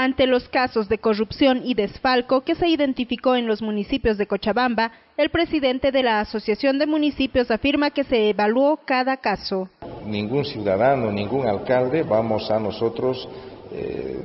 Ante los casos de corrupción y desfalco que se identificó en los municipios de Cochabamba, el presidente de la Asociación de Municipios afirma que se evaluó cada caso. Ningún ciudadano, ningún alcalde vamos a nosotros eh,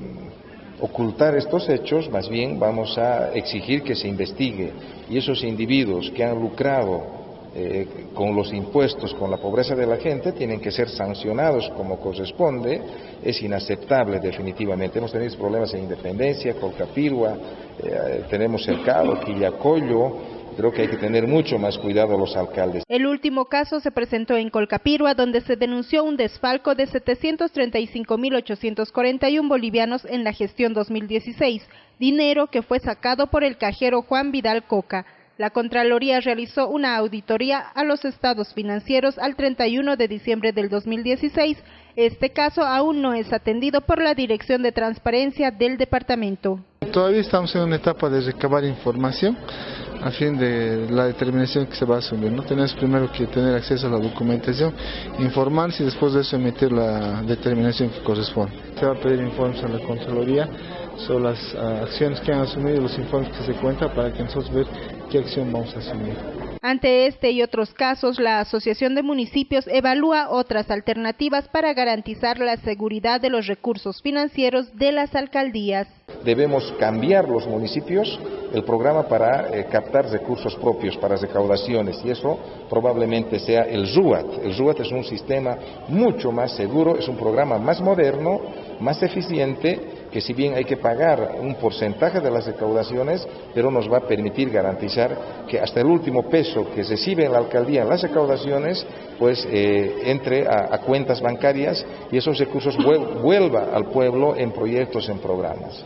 ocultar estos hechos, más bien vamos a exigir que se investigue y esos individuos que han lucrado eh, con los impuestos, con la pobreza de la gente, tienen que ser sancionados como corresponde, es inaceptable definitivamente. Hemos tenido problemas en Independencia, Colcapirua, eh, tenemos Cercado, Quillacollo, creo que hay que tener mucho más cuidado los alcaldes. El último caso se presentó en Colcapirua, donde se denunció un desfalco de 735.841 bolivianos en la gestión 2016, dinero que fue sacado por el cajero Juan Vidal Coca. La Contraloría realizó una auditoría a los estados financieros al 31 de diciembre del 2016. Este caso aún no es atendido por la Dirección de Transparencia del Departamento. Todavía estamos en una etapa de recabar información a fin de la determinación que se va a asumir. ¿no? Tenemos primero que tener acceso a la documentación, informarse y después de eso emitir la determinación que corresponde. Se va a pedir informes a la Contraloría sobre las ah, acciones que han asumido y los informes que se cuentan para que nosotros veamos qué acción vamos a asumir. Ante este y otros casos, la Asociación de Municipios evalúa otras alternativas para garantizar la seguridad de los recursos financieros de las alcaldías. Debemos cambiar los municipios el programa para eh, captar recursos propios, para recaudaciones, y eso probablemente sea el RUAT. El RUAT es un sistema mucho más seguro, es un programa más moderno, más eficiente que si bien hay que pagar un porcentaje de las recaudaciones, pero nos va a permitir garantizar que hasta el último peso que recibe la alcaldía en las recaudaciones, pues eh, entre a, cuentas bancarias y esos recursos vuelva al pueblo en proyectos, en programas.